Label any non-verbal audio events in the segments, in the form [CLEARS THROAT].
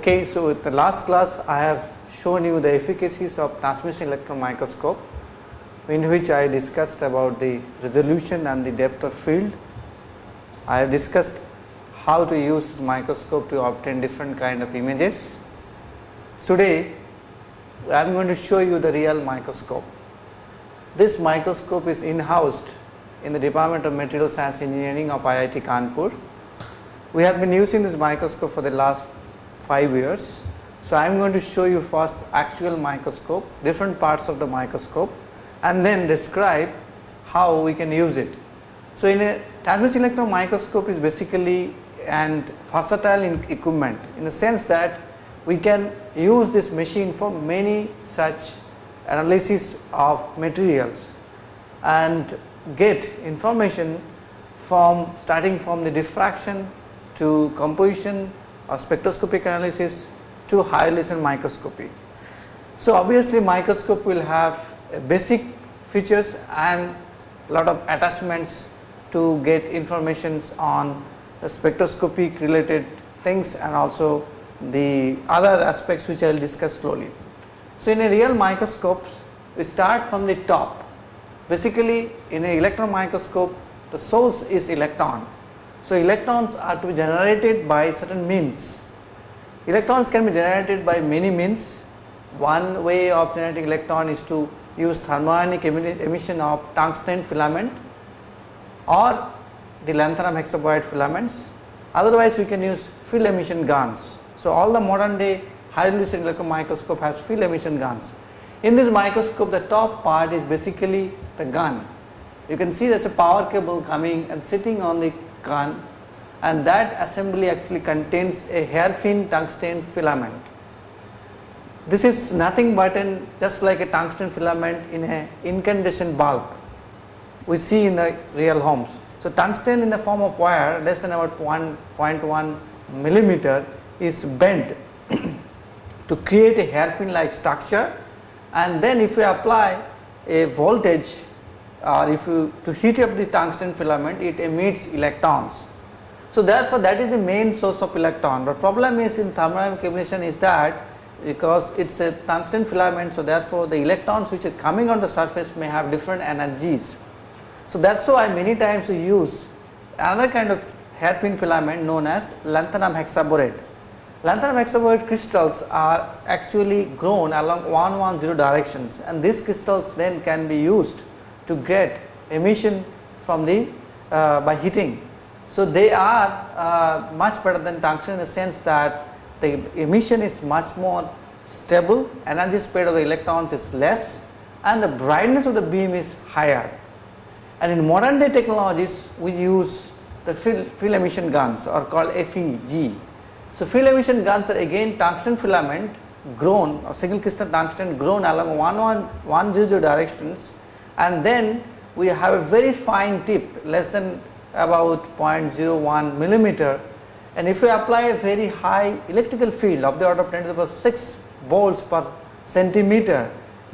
Okay, so with the last class I have shown you the efficacies of transmission electron microscope in which I discussed about the resolution and the depth of field. I have discussed how to use this microscope to obtain different kind of images. Today I am going to show you the real microscope. This microscope is in-housed in the Department of Material Science Engineering of IIT Kanpur. We have been using this microscope for the last 5 years. So, I am going to show you first actual microscope, different parts of the microscope and then describe how we can use it. So, in a transmission electron microscope is basically and versatile in equipment in the sense that we can use this machine for many such analysis of materials and get information from starting from the diffraction to composition or spectroscopic analysis to high resolution microscopy. So, obviously microscope will have basic features and lot of attachments to get informations on spectroscopic related things and also the other aspects which I will discuss slowly. So, in a real microscope we start from the top basically in an electron microscope the source is electron so, electrons are to be generated by certain means. Electrons can be generated by many means. One way of generating electron is to use thermionic emission of tungsten filament or the lanthanum hexaboride filaments. Otherwise, we can use field emission guns. So, all the modern day high resolution electron microscope has field emission guns. In this microscope, the top part is basically the gun. You can see there is a power cable coming and sitting on the gun and that assembly actually contains a hairpin tungsten filament. This is nothing but an just like a tungsten filament in a incandescent bulb we see in the real homes. So, tungsten in the form of wire less than about 1.1 millimeter is bent [CLEARS THROAT] to create a hairpin like structure and then if we apply a voltage or if you to heat up the tungsten filament it emits electrons. So, therefore, that is the main source of electron, but problem is in thermodynamic emission is that because it is a tungsten filament. So, therefore, the electrons which are coming on the surface may have different energies. So, that is why many times we use another kind of hairpin filament known as lanthanum hexaboride. Lanthanum hexaboride crystals are actually grown along 110 directions and these crystals then can be used to get emission from the uh, by heating. So, they are uh, much better than tungsten in the sense that the emission is much more stable, energy spread of the electrons is less and the brightness of the beam is higher. And in modern day technologies we use the field, emission guns or called FEG. So, field emission guns are again tungsten filament grown or single crystal tungsten grown along 110 directions and then we have a very fine tip less than about 0.01 millimeter and if we apply a very high electrical field of the order of 10 to the power 6 volts per centimeter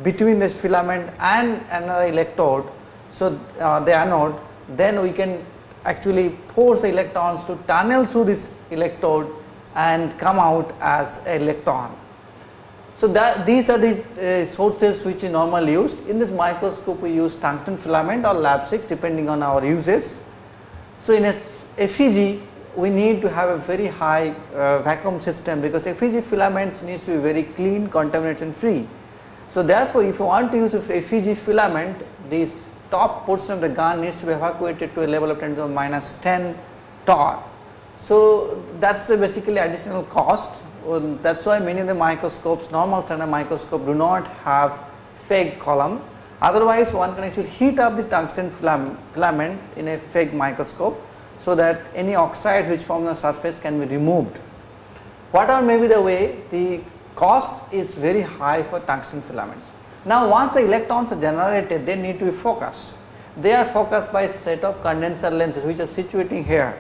between this filament and another electrode. So, uh, the anode then we can actually force the electrons to tunnel through this electrode and come out as electron. So, that these are the uh, sources which are normally used in this microscope we use tungsten filament or lab 6 depending on our uses. So, in a FEG we need to have a very high uh, vacuum system because FEG filaments needs to be very clean contamination free. So, therefore, if you want to use a FEG filament this top portion of the gun needs to be evacuated to a level of 10 to the minus 10 torr. So, that is basically additional cost that is why many of the microscopes normal standard microscope do not have FEG column otherwise one can actually heat up the tungsten filament in a FEG microscope so that any oxide which forms on the surface can be removed. Whatever may be the way the cost is very high for tungsten filaments. Now once the electrons are generated they need to be focused. They are focused by set of condenser lenses which are situating here.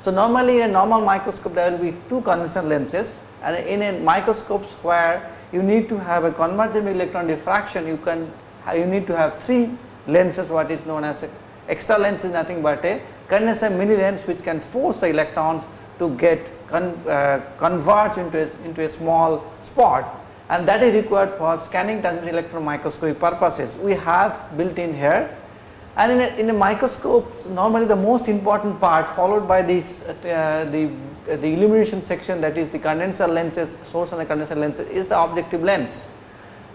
So normally in a normal microscope there will be two condenser lenses and in a microscopes where you need to have a convergent electron diffraction you can you need to have three lenses what is known as extra lens is nothing but a condenser mini lens which can force the electrons to get con, uh, converge into a, into a small spot and that is required for scanning transmission electron microscopy purposes. We have built in here and in a, in a microscope normally the most important part followed by this uh, the uh, the illumination section that is the condenser lenses source and the condenser lenses is the objective lens.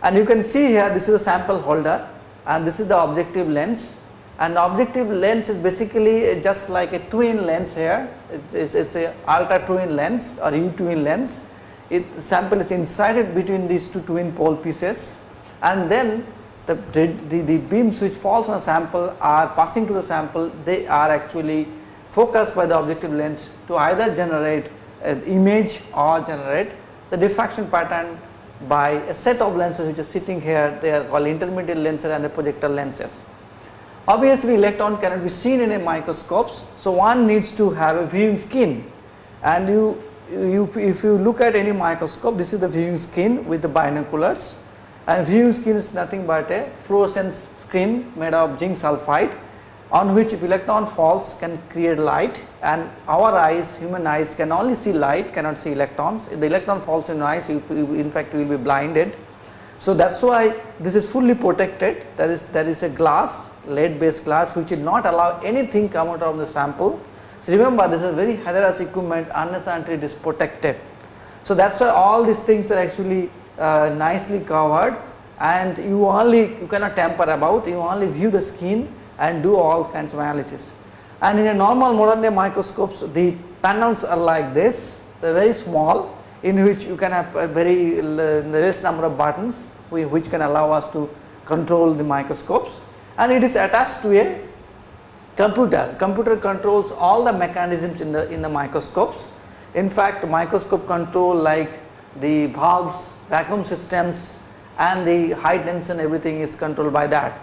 And you can see here this is a sample holder and this is the objective lens. And objective lens is basically just like a twin lens here. It's, it's, it's a ultra twin lens or U twin lens. It sample is inserted between these two twin pole pieces. And then the, the, the beams which falls on a sample are passing to the sample. They are actually focused by the objective lens to either generate an image or generate the diffraction pattern by a set of lenses which are sitting here. They are called intermediate lenses and the projector lenses. Obviously electrons cannot be seen in a microscopes so one needs to have a viewing screen. And you, you if you look at any microscope this is the viewing screen with the binoculars and viewing screen is nothing but a fluorescence screen made of zinc sulfide on which electron falls can create light and our eyes human eyes can only see light cannot see electrons if the electron falls in eyes you, you in fact you will be blinded so that is why this is fully protected there is there is a glass lead based glass which will not allow anything come out of the sample. So remember this is very hazardous equipment unless until it is protected. So that is why all these things are actually uh, nicely covered and you only you cannot tamper about you only view the skin and do all kinds of analysis. And in a normal modern day microscopes the panels are like this they are very small in which you can have a very less number of buttons which can allow us to control the microscopes and it is attached to a computer. Computer controls all the mechanisms in the in the microscopes. In fact, microscope control like the valves, vacuum systems and the high tension everything is controlled by that.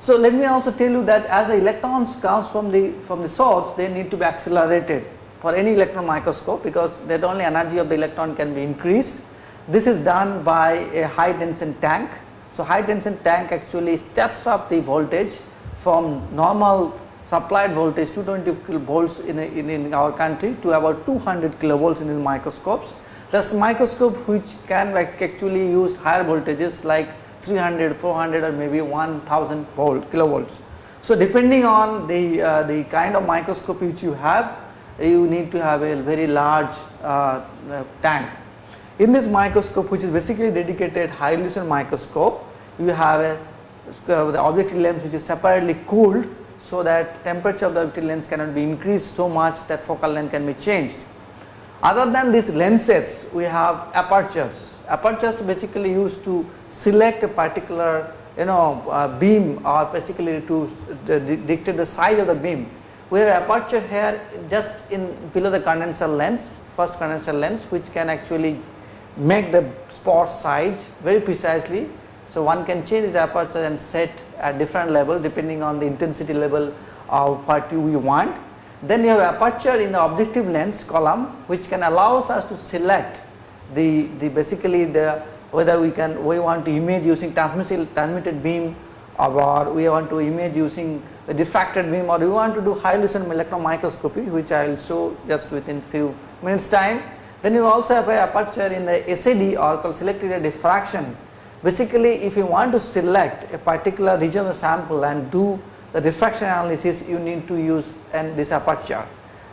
So, let me also tell you that as the electrons comes from the from the source they need to be accelerated for any electron microscope because that only energy of the electron can be increased. This is done by a high tension tank so, high tension tank actually steps up the voltage from normal supplied voltage 220 kilovolts in, in, in our country to about 200 kilovolts in the microscopes. Plus microscope which can actually use higher voltages like 300, 400 or maybe 1000 volt kilovolts. So, depending on the, uh, the kind of microscope which you have, you need to have a very large uh, uh, tank in this microscope which is basically dedicated high resolution microscope, you have a uh, the objective lens which is separately cooled so that temperature of the objective lens cannot be increased so much that focal length can be changed. Other than these lenses, we have apertures. Apertures basically used to select a particular you know uh, beam or basically to dictate the size of the beam. We have aperture here just in below the condenser lens, first condenser lens which can actually make the spot size very precisely. So, one can change this aperture and set at different level depending on the intensity level of what you want. Then you have aperture in the objective lens column which can allows us to select the, the basically the whether we can we want to image using transmitted, transmitted beam or we want to image using a diffracted beam or we want to do high resolution electron microscopy which I will show just within few minutes time then you also have a aperture in the SAD or called selected diffraction. Basically if you want to select a particular region of sample and do the diffraction analysis you need to use and this aperture.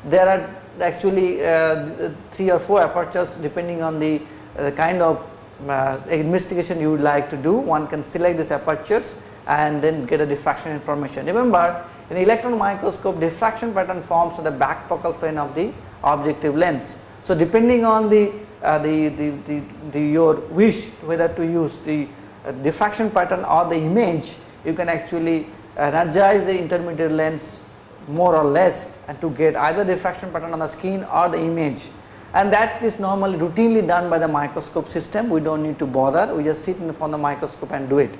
There are actually uh, 3 or 4 apertures depending on the uh, kind of uh, investigation you would like to do one can select these apertures and then get a diffraction information. Remember in electron microscope diffraction pattern forms on the back focal plane of the objective lens so, depending on the, uh, the, the, the, the, your wish whether to use the uh, diffraction pattern or the image, you can actually energize the intermediate lens more or less and to get either diffraction pattern on the skin or the image. And that is normally routinely done by the microscope system. We do not need to bother. We just sit upon the microscope and do it.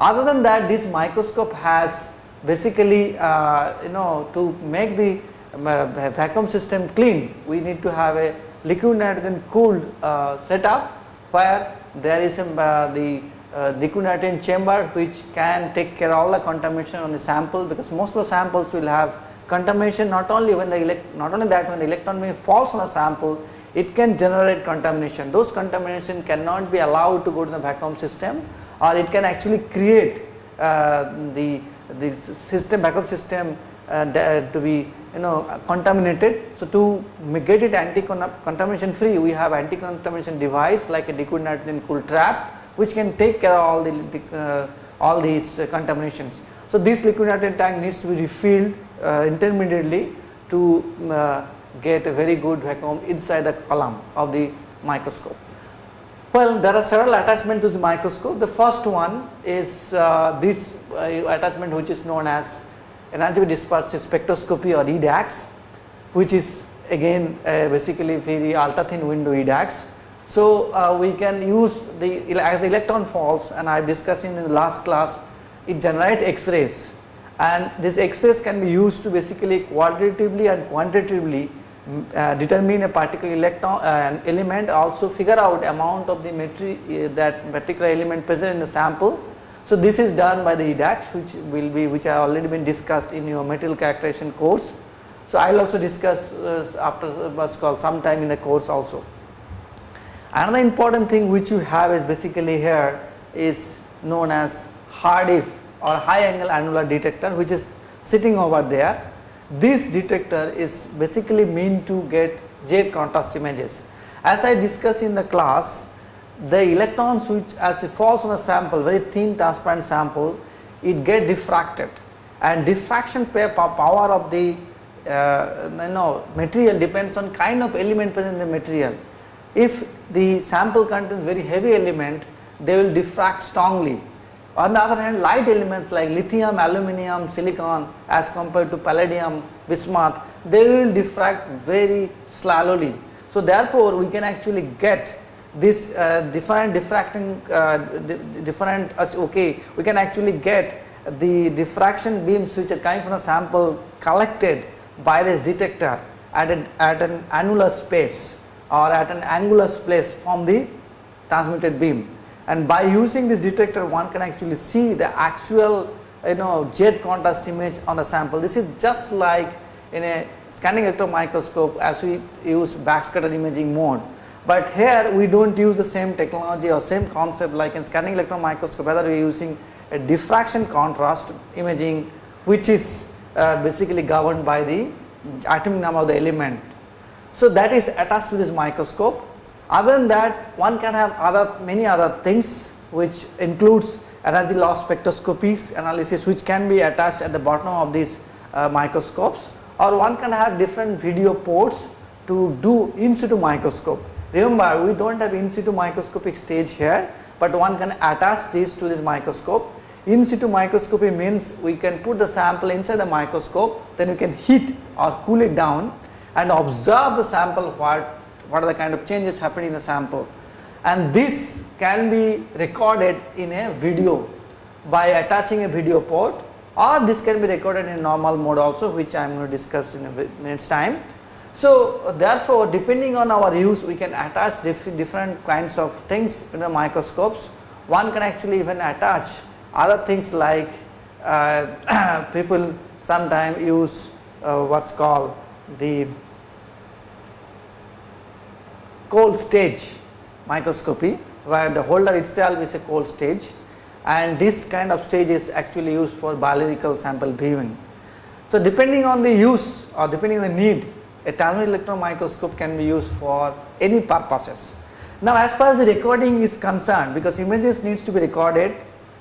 Other than that this microscope has basically uh, you know to make the um, uh, vacuum system clean, we need to have a liquid nitrogen cooled uh, setup where there is a, uh, the uh, nitrogen chamber which can take care all the contamination on the sample because most of the samples will have contamination not only when the not only that when the electron beam falls on a sample it can generate contamination. Those contamination cannot be allowed to go to the vacuum system or it can actually create uh, the, the system vacuum system uh, to be you know contaminated. So, to get it anti contamination free we have anti contamination device like a liquid nitrogen cool trap which can take care of all the uh, all these uh, contaminations. So, this liquid nitrogen tank needs to be refilled uh, intermittently to uh, get a very good vacuum inside the column of the microscope. Well, there are several attachments to the microscope. The first one is uh, this uh, attachment which is known as energy dispersive spectroscopy or EDAX which is again uh, basically very ultra thin window EDAX. So, uh, we can use the as the electron falls and I discussed in the last class it generates X-rays and these X-rays can be used to basically qualitatively and quantitatively uh, determine a particular electron uh, element also figure out amount of the material uh, that particular element present in the sample. So, this is done by the EDAX which will be which have already been discussed in your material characterization course. So, I will also discuss uh, after what's called sometime in the course also. Another important thing which you have is basically here is known as HAADF or high angle annular detector which is sitting over there this detector is basically meant to get Z contrast images. As I discussed in the class, the electrons which as it falls on a sample, very thin transparent sample, it get diffracted and diffraction power of the uh, you know material depends on kind of element present in the material. If the sample contains very heavy element, they will diffract strongly on the other hand light elements like lithium, aluminum, silicon as compared to palladium, bismuth they will diffract very slowly. So therefore we can actually get this uh, different diffracting uh, different uh, okay we can actually get the diffraction beams which are coming from the sample collected by this detector at, a, at an annular space or at an angular space from the transmitted beam and by using this detector one can actually see the actual you know Z contrast image on the sample. This is just like in a scanning electron microscope as we use backscatter imaging mode. But here we do not use the same technology or same concept like in scanning electron microscope whether we are using a diffraction contrast imaging which is uh, basically governed by the atomic number of the element. So that is attached to this microscope other than that one can have other many other things which includes energy loss spectroscopies analysis which can be attached at the bottom of these uh, microscopes or one can have different video ports to do in situ microscope. Remember we do not have in situ microscopic stage here, but one can attach this to this microscope. In situ microscopy means we can put the sample inside the microscope then we can heat or cool it down and observe the sample what what are the kind of changes happening in the sample and this can be recorded in a video by attaching a video port or this can be recorded in normal mode also which I am going to discuss in a minute's time. So therefore depending on our use we can attach diff different kinds of things in the microscopes. One can actually even attach other things like uh, [COUGHS] people sometimes use uh, what is called the cold stage microscopy where the holder itself is a cold stage and this kind of stage is actually used for biological sample viewing. So depending on the use or depending on the need a transmitted electron microscope can be used for any purposes. Now as far as the recording is concerned because images needs to be recorded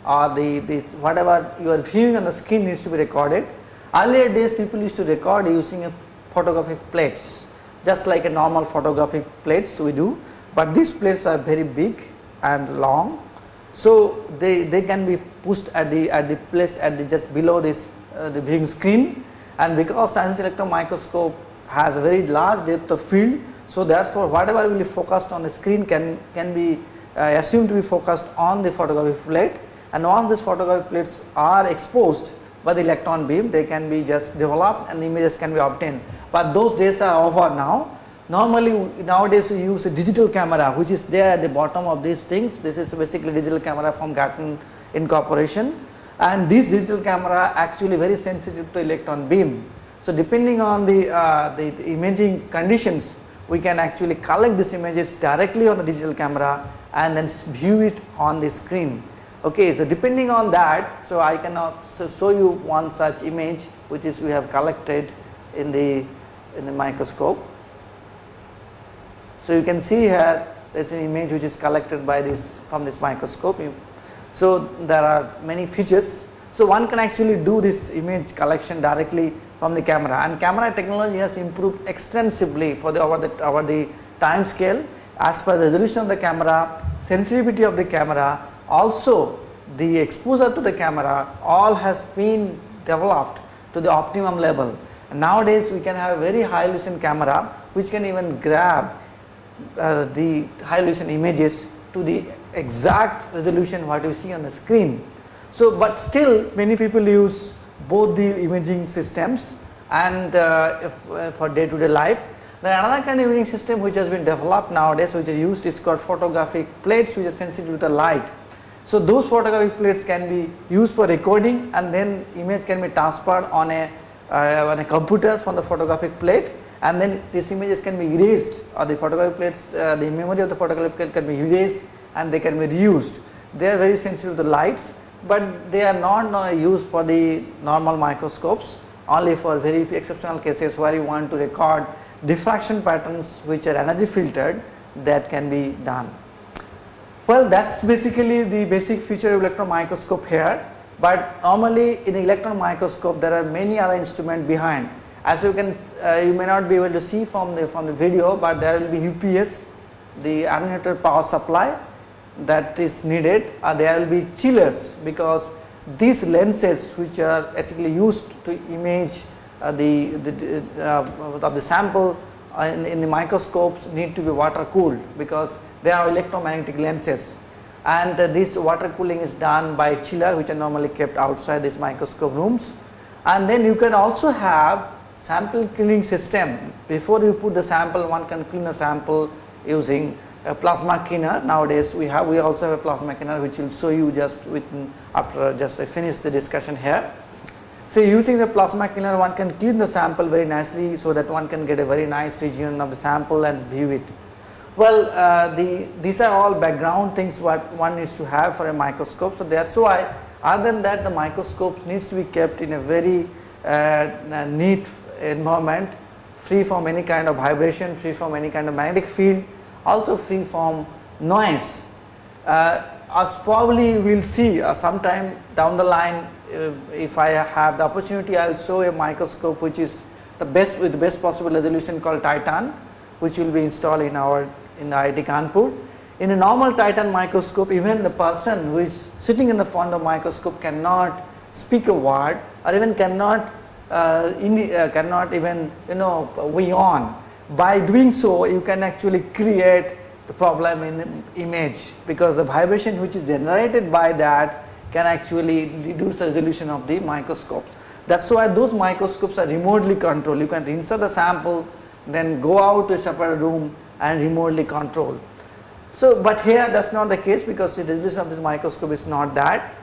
or the, the whatever you are viewing on the screen needs to be recorded. Earlier days people used to record using a photographic plates just like a normal photographic plates we do, but these plates are very big and long. So, they, they can be pushed at the at the placed at the just below this uh, the viewing screen and because science electron microscope has a very large depth of field. So, therefore, whatever will be focused on the screen can can be uh, assumed to be focused on the photographic plate and once these photographic plates are exposed by the electron beam they can be just developed and the images can be obtained but those days are over now. Normally nowadays we use a digital camera which is there at the bottom of these things. This is basically digital camera from Gatan Incorporation and this digital camera actually very sensitive to electron beam. So, depending on the, uh, the, the imaging conditions we can actually collect these images directly on the digital camera and then view it on the screen. Okay, so depending on that, so I can show you one such image which is we have collected in the in the microscope. So you can see here there is an image which is collected by this from this microscope. So there are many features. So one can actually do this image collection directly from the camera and camera technology has improved extensively for the over the over the time scale as per the resolution of the camera, sensitivity of the camera also the exposure to the camera all has been developed to the optimum level. Nowadays we can have a very high resolution camera which can even grab uh, the high resolution images to the exact resolution what you see on the screen. So, but still many people use both the imaging systems and uh, if, uh, for day to day life. Then another kind of imaging system which has been developed nowadays which is used is called photographic plates which are sensitive to the light. So, those photographic plates can be used for recording and then image can be transferred on a on a computer from the photographic plate and then these images can be erased or the photographic plates uh, the memory of the photographic plate can be erased and they can be reused. They are very sensitive to the lights but they are not uh, used for the normal microscopes only for very exceptional cases where you want to record diffraction patterns which are energy filtered that can be done. Well that is basically the basic feature of electron microscope here but normally in electron microscope there are many other instruments behind. As you can uh, you may not be able to see from the from the video but there will be UPS the unlimited power supply that is needed. Uh, there will be chillers because these lenses which are basically used to image uh, the, the uh, of the sample uh, in, in the microscopes need to be water cooled because they are electromagnetic lenses and uh, this water cooling is done by chiller which are normally kept outside these microscope rooms and then you can also have sample cleaning system before you put the sample one can clean a sample using a plasma cleaner nowadays we have we also have a plasma cleaner which will show you just within after just I finish the discussion here. So using the plasma cleaner one can clean the sample very nicely so that one can get a very nice region of the sample and view it. Well uh, the these are all background things what one needs to have for a microscope so that's why other than that the microscopes needs to be kept in a very uh, neat environment free from any kind of vibration, free from any kind of magnetic field, also free from noise. Uh, as probably we will see uh, sometime down the line uh, if I have the opportunity I will show a microscope which is the best with the best possible resolution called Titan which will be installed in our in the IIT Kanpur. In a normal Titan microscope even the person who is sitting in the front of microscope cannot speak a word or even cannot uh, in, uh, cannot even you know we on. By doing so you can actually create the problem in the image because the vibration which is generated by that can actually reduce the resolution of the microscopes. That is why those microscopes are remotely controlled. You can insert the sample then go out to a separate room and remotely control. So, but here that is not the case because the resolution of this microscope is not that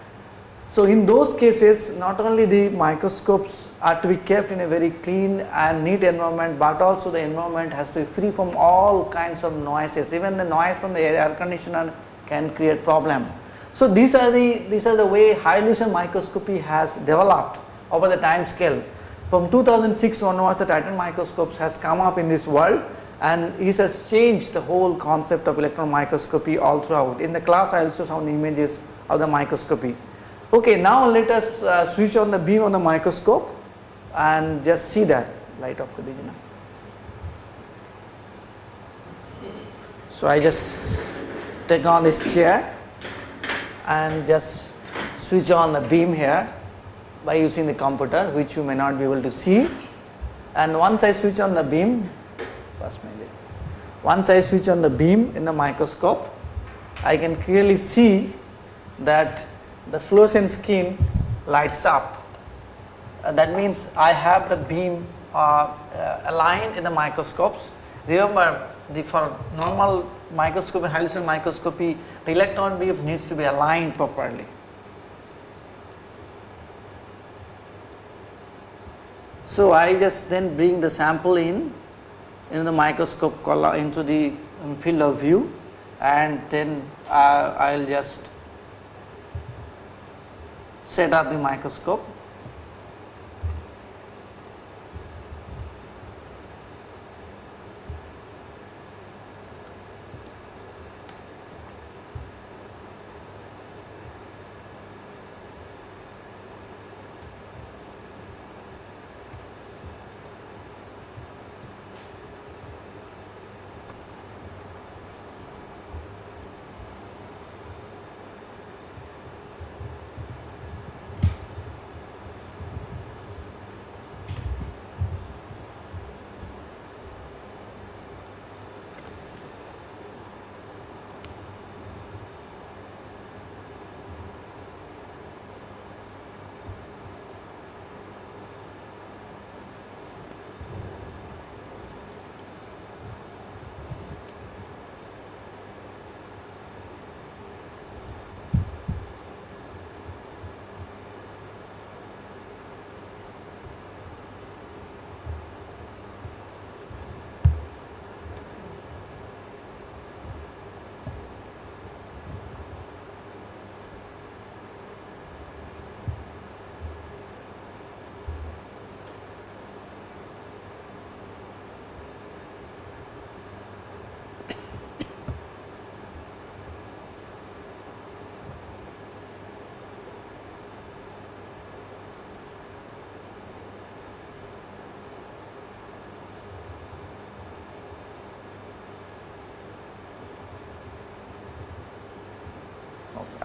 so, in those cases not only the microscopes are to be kept in a very clean and neat environment, but also the environment has to be free from all kinds of noises even the noise from the air conditioner can create problem. So, these are the these are the way high resolution microscopy has developed over the time scale. From 2006 onwards the Titan microscopes has come up in this world and it has changed the whole concept of electron microscopy all throughout. In the class I also show the images of the microscopy. Okay, now let us uh, switch on the beam on the microscope and just see that light of Khadija. So I just take on this chair and just switch on the beam here by using the computer which you may not be able to see and once I switch on the beam once I switch on the beam in the microscope I can clearly see that the fluorescent skin lights up. Uh, that means I have the beam uh, uh, aligned in the microscopes. Remember the for normal microscopy, resolution microscopy, the electron beam needs to be aligned properly. So, I just then bring the sample in in the microscope into the um, field of view and then uh, I will just set up the microscope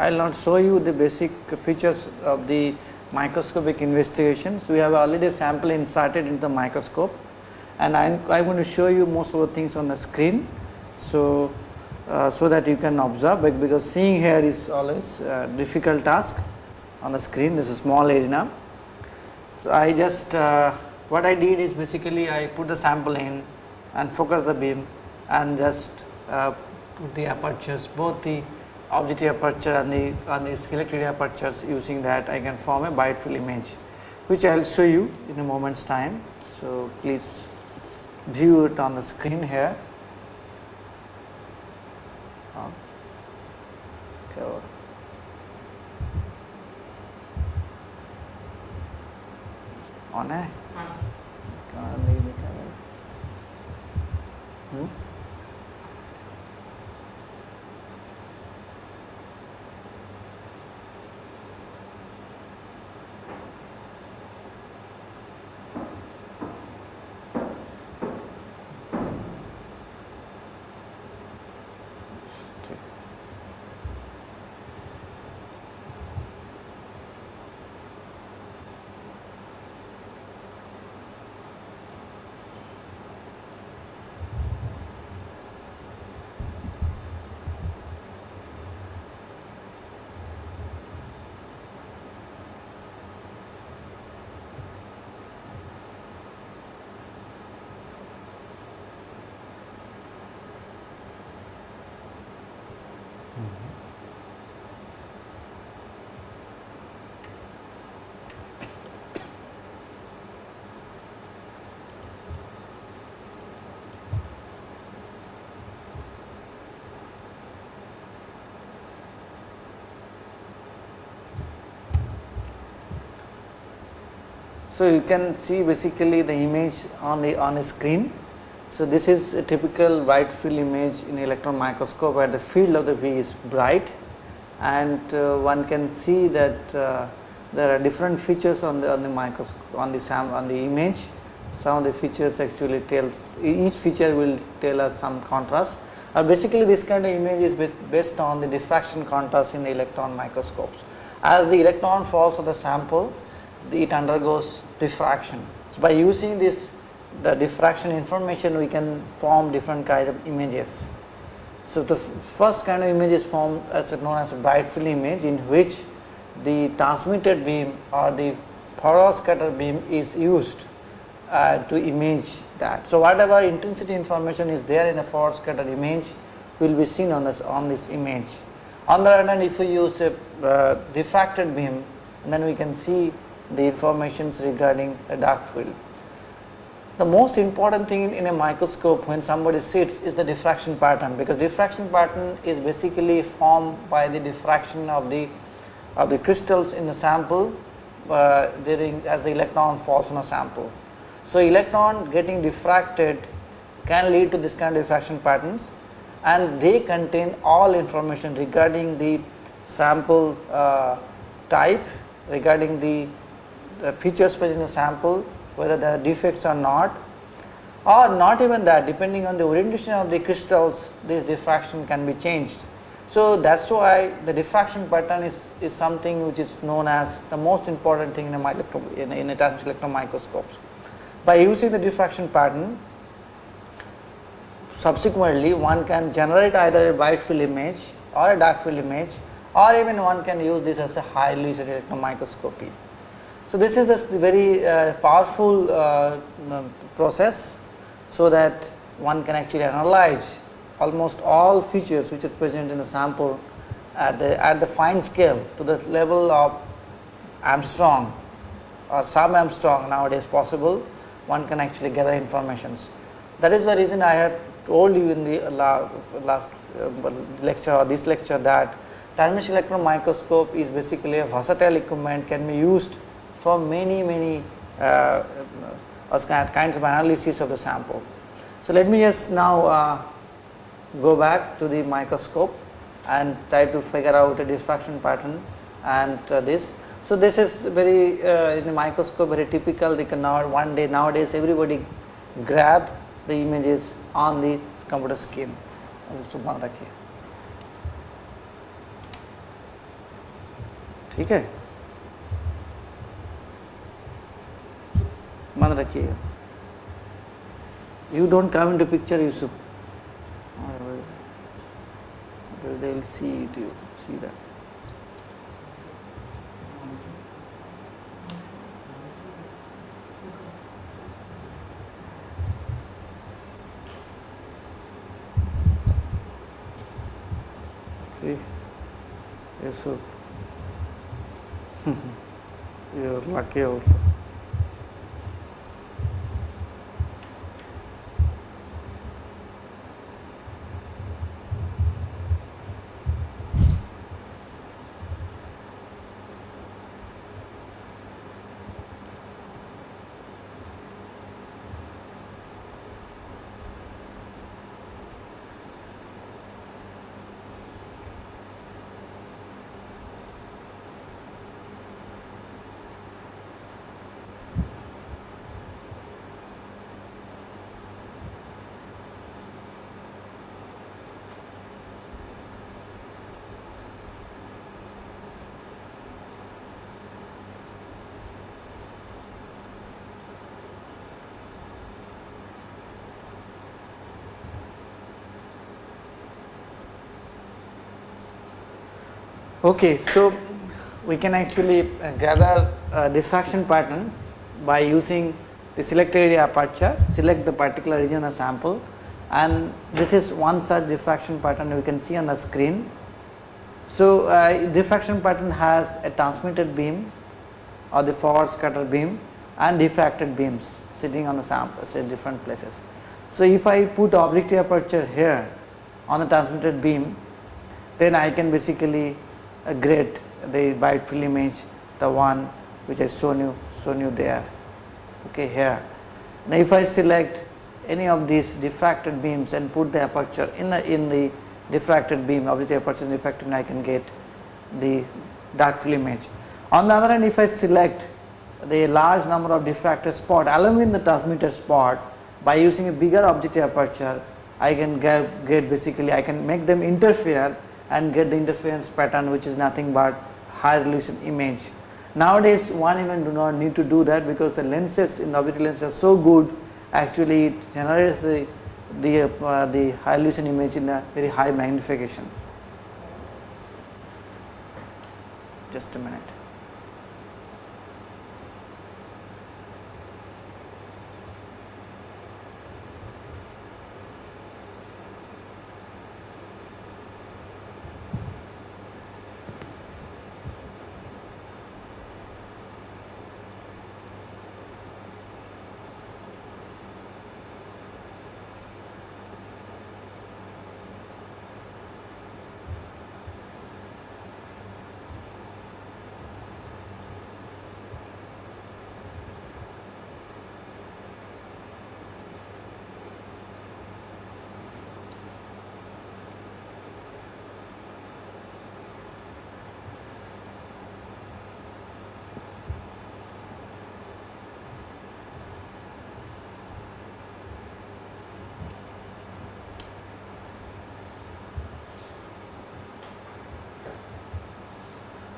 I will not show you the basic features of the microscopic investigations. We have already a sample inserted into the microscope and I am going to show you most of the things on the screen. So, uh, so that you can observe because seeing here is always difficult task on the screen this is small arena. So, I just uh, what I did is basically I put the sample in and focus the beam and just uh, put the apertures both the objective aperture and the on the electric apertures using that I can form a bright field image which I will show you in a moment's time. So, please view it on the screen here. Okay. On है? Hmm? So, you can see basically the image on the on the screen. So, this is a typical bright field image in electron microscope where the field of the V is bright and uh, one can see that uh, there are different features on the on the microscope on the sam on the image. Some of the features actually tells each feature will tell us some contrast. Uh, basically, this kind of image is based, based on the diffraction contrast in the electron microscopes. As the electron falls on the sample, it undergoes diffraction. So, by using this the diffraction information we can form different kind of images. So, the first kind of image is formed as known as a bright field image in which the transmitted beam or the scatter beam is used uh, to image that. So, whatever intensity information is there in the scatter image will be seen on this on this image. On the other hand if we use a uh, diffracted beam then we can see the informations regarding a dark field. the most important thing in a microscope when somebody sits is the diffraction pattern because diffraction pattern is basically formed by the diffraction of the of the crystals in the sample uh, during as the electron falls on a sample. So, electron getting diffracted can lead to this kind of diffraction patterns and they contain all information regarding the sample uh, type, regarding the, the features present in the sample, whether there are defects or not or not even that depending on the orientation of the crystals this diffraction can be changed. So, that is why the diffraction pattern is, is something which is known as the most important thing in a, in a, in a electron microscopes. By using the diffraction pattern subsequently one can generate either a bright field image or a dark field image or even one can use this as a high resolution electron microscopy. So, this is a very uh, powerful uh, process so that one can actually analyze almost all features which are present in the sample at the at the fine scale to the level of angstrom or sub angstrom nowadays possible one can actually gather informations. That is the reason I have told you in the last uh, lecture or this lecture that transmission electron microscope is basically a versatile equipment can be used for many many uh, uh kinds of analysis of the sample. So, let me just now uh, go back to the microscope and try to figure out a diffraction pattern and uh, this. So, this is very uh, in the microscope very typical they can now one day nowadays everybody grab the images on the computer screen. ठीक है मान रखिएगा you don't come into picture you should they will see it you see that see yes so [LAUGHS] you're lucky also Okay, so we can actually uh, gather diffraction pattern by using the selected area aperture, select the particular region of sample and this is one such diffraction pattern we can see on the screen. So, uh, diffraction pattern has a transmitted beam or the forward scatter beam and diffracted beams sitting on the samples at different places. So, if I put objective aperture here on the transmitted beam then I can basically a grid the field image the one which I shown you shown you there okay here. Now if I select any of these diffracted beams and put the aperture in the in the diffracted beam obviously aperture is diffracted I can get the dark field image. On the other hand if I select the large number of diffracted spot along with the transmitter spot by using a bigger objective aperture I can get, get basically I can make them interfere and get the interference pattern which is nothing but high resolution image. Nowadays one even do not need to do that because the lenses in the optical lens are so good actually it generates the, the, uh, the high resolution image in a very high magnification. Just a minute.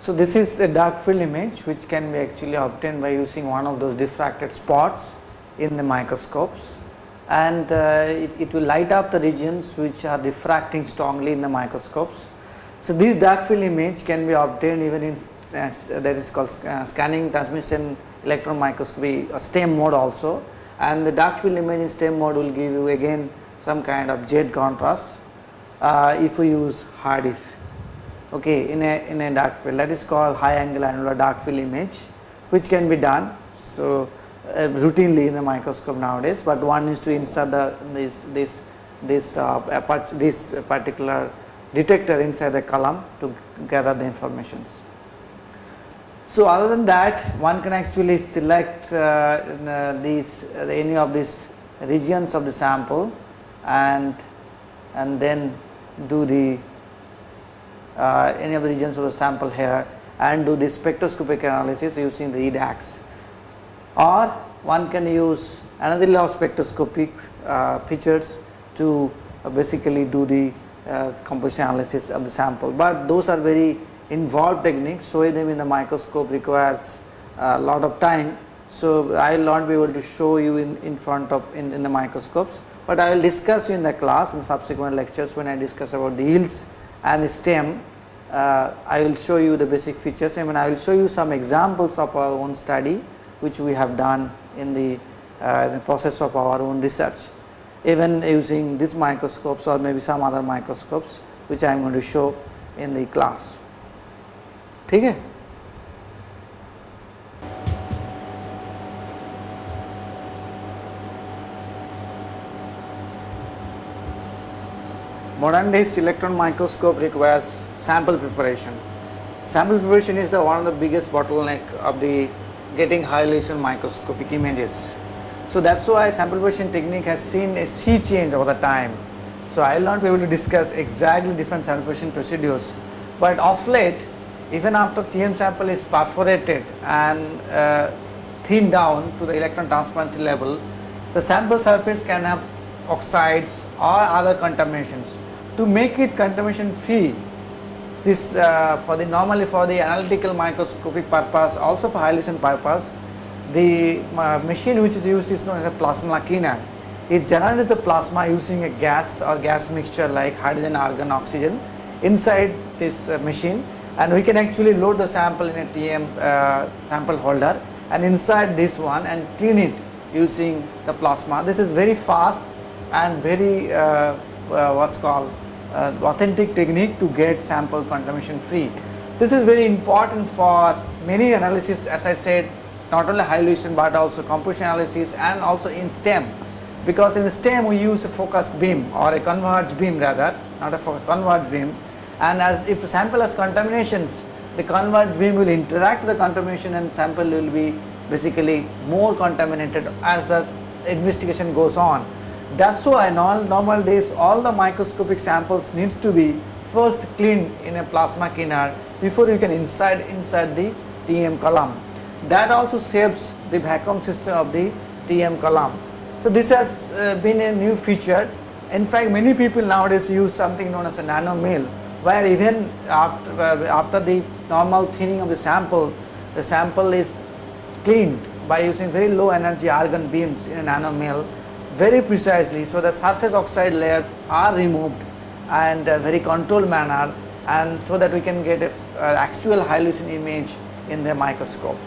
So, this is a dark field image which can be actually obtained by using one of those diffracted spots in the microscopes. And uh, it, it will light up the regions which are diffracting strongly in the microscopes. So, this dark field image can be obtained even in uh, that is called uh, scanning transmission electron microscopy uh, STEM mode also. And the dark field image in STEM mode will give you again some kind of Z contrast uh, if we use HAADF okay, in, a, in a dark field that is called high angle annular dark field image which can be done. So, uh, routinely in the microscope nowadays, but one is to insert the this this this uh, this particular detector inside the column to gather the informations. So, other than that one can actually select uh, these any of these regions of the sample and and then do the uh, any of the regions of the sample here and do the spectroscopic analysis using the EDAX or one can use another law of spectroscopic uh, features to uh, basically do the uh, composition analysis of the sample, but those are very involved techniques showing them in the microscope requires a lot of time. So, I will not be able to show you in, in front of in, in the microscopes, but I will discuss you in the class in subsequent lectures when I discuss about the EELS and the stem uh, I will show you the basic features I mean I will show you some examples of our own study which we have done in the, uh, the process of our own research even using these microscopes or maybe some other microscopes which I am going to show in the class. ठीक है modern days electron microscope requires sample preparation. Sample preparation is the one of the biggest bottleneck of the getting high resolution microscopic images. So that's why sample preparation technique has seen a sea change over the time. So I will not be able to discuss exactly different sample preparation procedures, but of late even after TM sample is perforated and uh, thinned down to the electron transparency level, the sample surface can have oxides or other contaminations. To make it contamination free, this uh, for the normally for the analytical microscopic purpose also for high-resolution purpose the uh, machine which is used is known as a plasma cleaner. It generates the plasma using a gas or gas mixture like hydrogen, argon, oxygen inside this uh, machine and we can actually load the sample in a TM uh, sample holder and inside this one and clean it using the plasma. This is very fast and very uh, uh what's called Uh, authentic technique to get sample contamination free. This is very important for many analysis as I said not only high resolution but also composition analysis and also in STEM because in the STEM we use a focused beam or a converged beam rather not a converged beam and as if the sample has contaminations the converged beam will interact with the contamination and sample will be basically more contaminated as the investigation goes on. That is why in all normal days all the microscopic samples needs to be first cleaned in a plasma cleaner before you can inside inside the TM column. That also saves the vacuum system of the TM column. So this has uh, been a new feature. In fact, many people nowadays use something known as a nano mill where even after, uh, after the normal thinning of the sample, the sample is cleaned by using very low energy argon beams in a nano mill very precisely so the surface oxide layers are removed and a very controlled manner and so that we can get a uh, actual high resolution image in the microscope.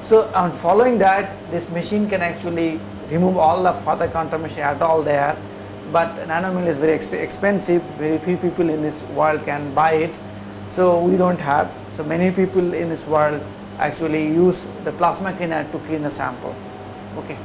So on following that this machine can actually remove all the further contamination at all there but nanomill is very ex expensive. Very few people in this world can buy it. So we do not have so many people in this world actually use the plasma cleaner to clean the sample. Okay